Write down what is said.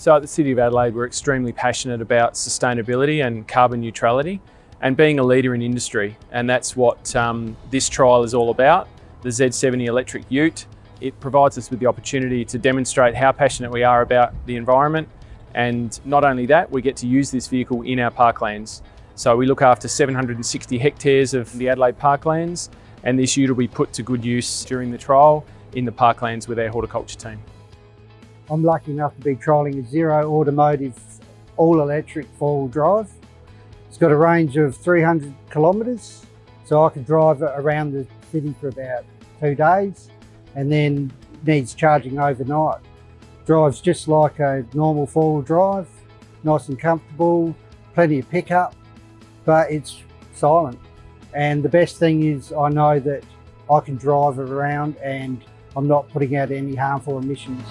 So at the City of Adelaide, we're extremely passionate about sustainability and carbon neutrality and being a leader in industry. And that's what um, this trial is all about, the Z70 electric ute. It provides us with the opportunity to demonstrate how passionate we are about the environment. And not only that, we get to use this vehicle in our parklands. So we look after 760 hectares of the Adelaide parklands and this ute will be put to good use during the trial in the parklands with our horticulture team. I'm lucky enough to be trialling a Zero Automotive all-electric four-wheel drive. It's got a range of 300 kilometres, so I can drive it around the city for about two days and then needs charging overnight. Drives just like a normal four-wheel drive, nice and comfortable, plenty of pickup, but it's silent. And the best thing is I know that I can drive it around and I'm not putting out any harmful emissions.